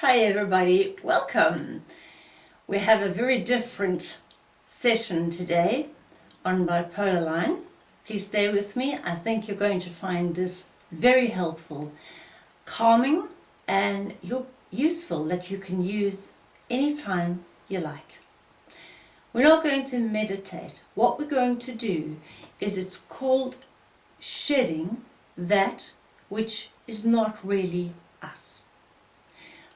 Hi everybody, welcome. We have a very different session today on Bipolar Line. Please stay with me. I think you're going to find this very helpful, calming and useful that you can use anytime you like. We're not going to meditate. What we're going to do is it's called shedding that which is not really us.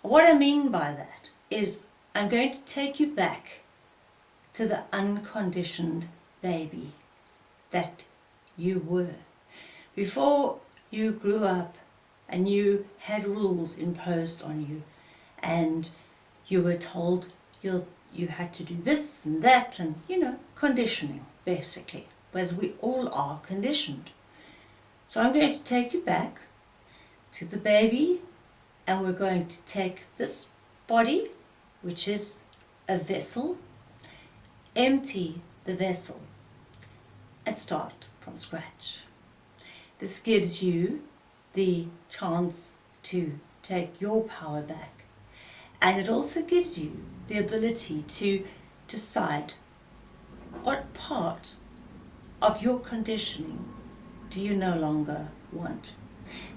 What I mean by that is I'm going to take you back to the unconditioned baby that you were. Before you grew up and you had rules imposed on you and you were told you you had to do this and that and you know conditioning basically as we all are conditioned so I'm going to take you back to the baby and we're going to take this body which is a vessel empty the vessel and start from scratch this gives you the chance to take your power back and it also gives you the ability to decide what part of your conditioning do you no longer want.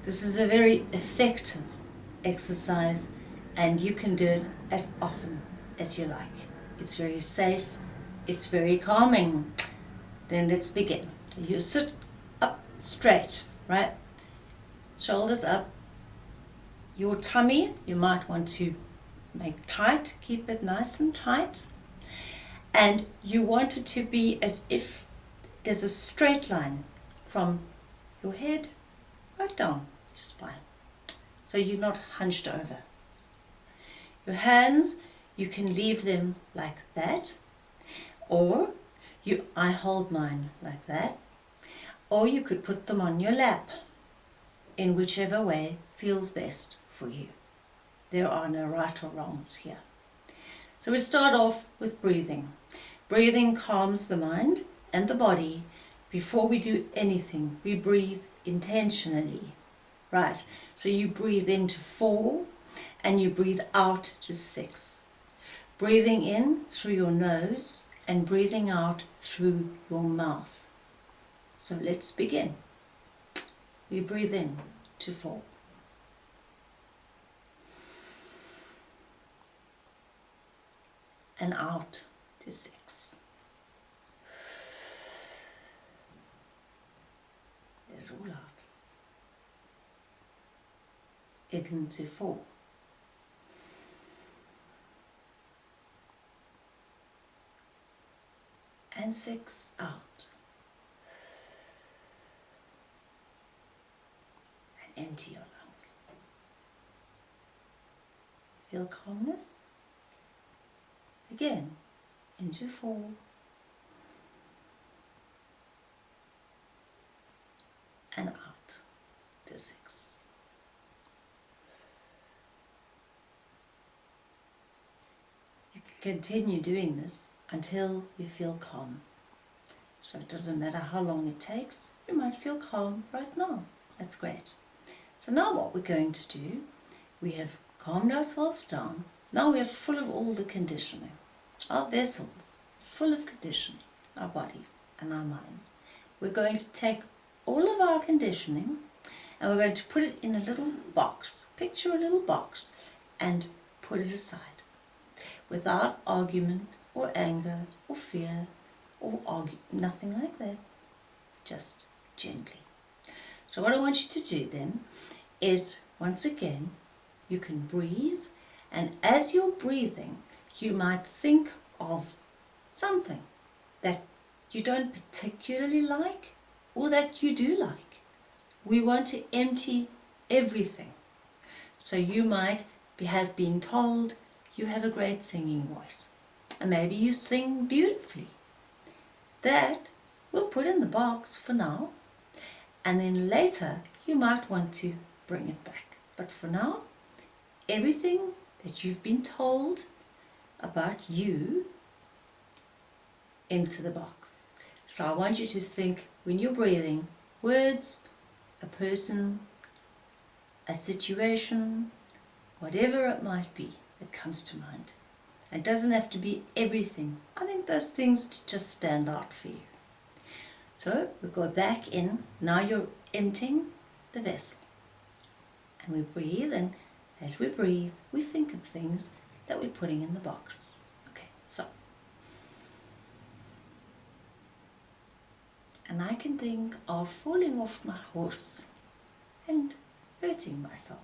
This is a very effective exercise and you can do it as often as you like. It's very safe, it's very calming. Then let's begin. You sit up straight, right? Shoulders up. Your tummy, you might want to make tight, keep it nice and tight. And you want it to be as if there's a straight line from your head right down your spine. So you're not hunched over. Your hands, you can leave them like that, or you, I hold mine like that, or you could put them on your lap in whichever way feels best for you. There are no right or wrongs here. So we start off with breathing. Breathing calms the mind and the body. Before we do anything, we breathe intentionally. Right, so you breathe into four and you breathe out to six. Breathing in through your nose and breathing out through your mouth. So let's begin. We breathe in to four. and out to six. Let it all out. Into four. And six out. And empty your lungs. Feel calmness? Again, into four. And out to six. You can continue doing this until you feel calm. So it doesn't matter how long it takes, you might feel calm right now. That's great. So now what we're going to do, we have calmed ourselves down now we are full of all the conditioning. Our vessels, full of conditioning, our bodies and our minds. We're going to take all of our conditioning and we're going to put it in a little box. Picture a little box and put it aside. Without argument or anger or fear or argue, nothing like that. Just gently. So what I want you to do then is, once again, you can breathe and as you're breathing, you might think of something that you don't particularly like or that you do like. We want to empty everything. So you might have been told you have a great singing voice and maybe you sing beautifully. That we'll put in the box for now and then later you might want to bring it back. But for now, everything that you've been told about you into the box. So I want you to think when you're breathing, words, a person, a situation, whatever it might be that comes to mind. It doesn't have to be everything. I think those things just stand out for you. So we go back in. Now you're emptying the vessel. And we breathe, and as we breathe, we think of things that we're putting in the box. Okay, so. And I can think of falling off my horse and hurting myself.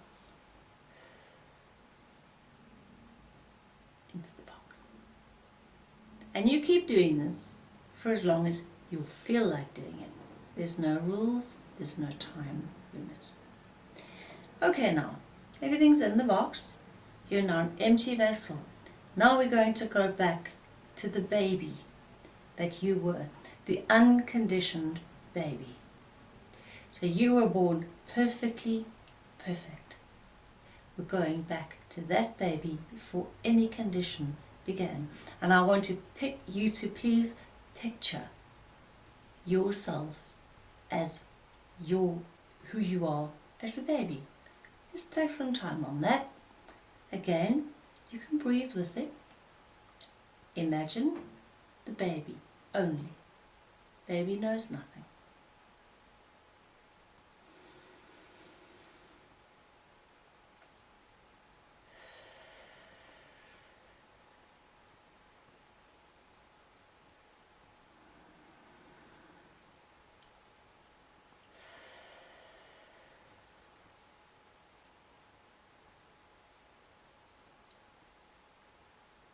Into the box. And you keep doing this for as long as you feel like doing it. There's no rules, there's no time limit. Okay now, everything's in the box. You're now an empty vessel. Now we're going to go back to the baby that you were, the unconditioned baby. So you were born perfectly perfect. We're going back to that baby before any condition began. And I want to pick you to please picture yourself as your who you are as a baby. Just take some time on that. Again, you can breathe with it. Imagine the baby only. Baby knows nothing.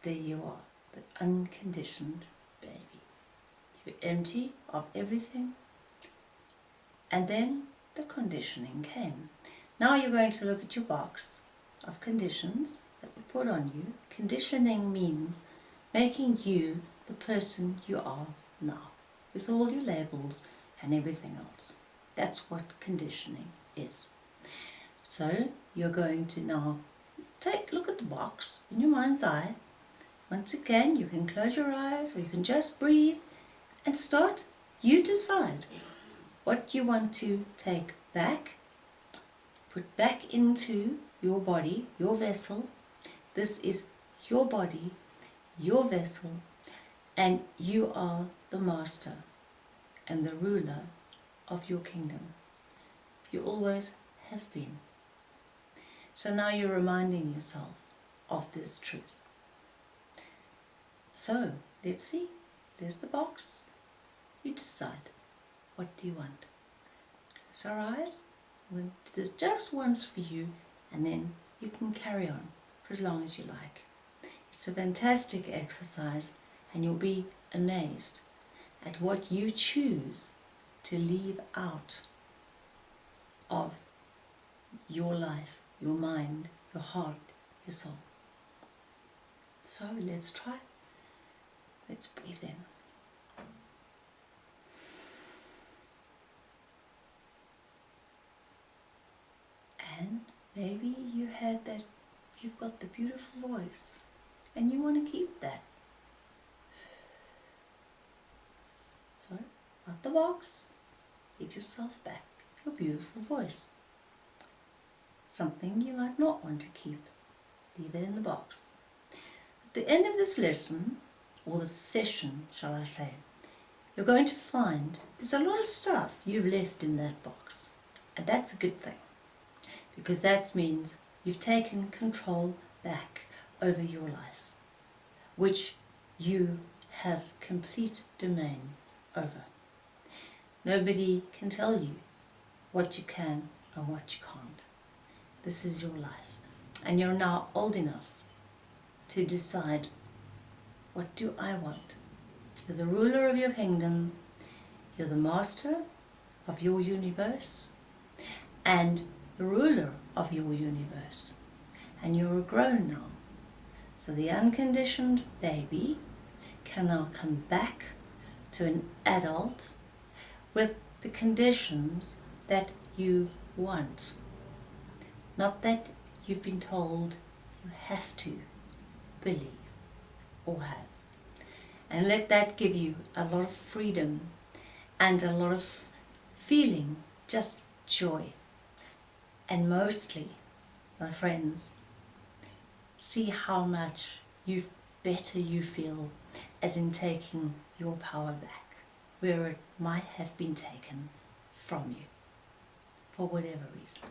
There you are, the unconditioned baby. You're empty of everything. And then the conditioning came. Now you're going to look at your box of conditions that we put on you. Conditioning means making you the person you are now, with all your labels and everything else. That's what conditioning is. So you're going to now take look at the box in your mind's eye once again, you can close your eyes or you can just breathe and start. You decide what you want to take back, put back into your body, your vessel. This is your body, your vessel, and you are the master and the ruler of your kingdom. You always have been. So now you're reminding yourself of this truth. So, let's see. There's the box. You decide. What do you want? Close our eyes. We'll do this just once for you and then you can carry on for as long as you like. It's a fantastic exercise and you'll be amazed at what you choose to leave out of your life, your mind, your heart, your soul. So let's try. Let's breathe in. And maybe you had that, you've got the beautiful voice and you want to keep that. So, out the box, give yourself back your beautiful voice. Something you might not want to keep, leave it in the box. At the end of this lesson, or the session, shall I say, you're going to find there's a lot of stuff you've left in that box. And that's a good thing, because that means you've taken control back over your life, which you have complete domain over. Nobody can tell you what you can and what you can't. This is your life. And you're now old enough to decide what do I want? You're the ruler of your kingdom. You're the master of your universe and the ruler of your universe. And you're grown now. So the unconditioned baby can now come back to an adult with the conditions that you want. Not that you've been told you have to believe have and let that give you a lot of freedom and a lot of feeling, just joy. And mostly, my friends, see how much you better you feel as in taking your power back where it might have been taken from you for whatever reason.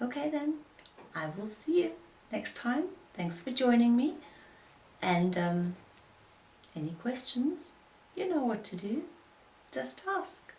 Okay then, I will see you next time. Thanks for joining me and um, any questions, you know what to do. Just ask.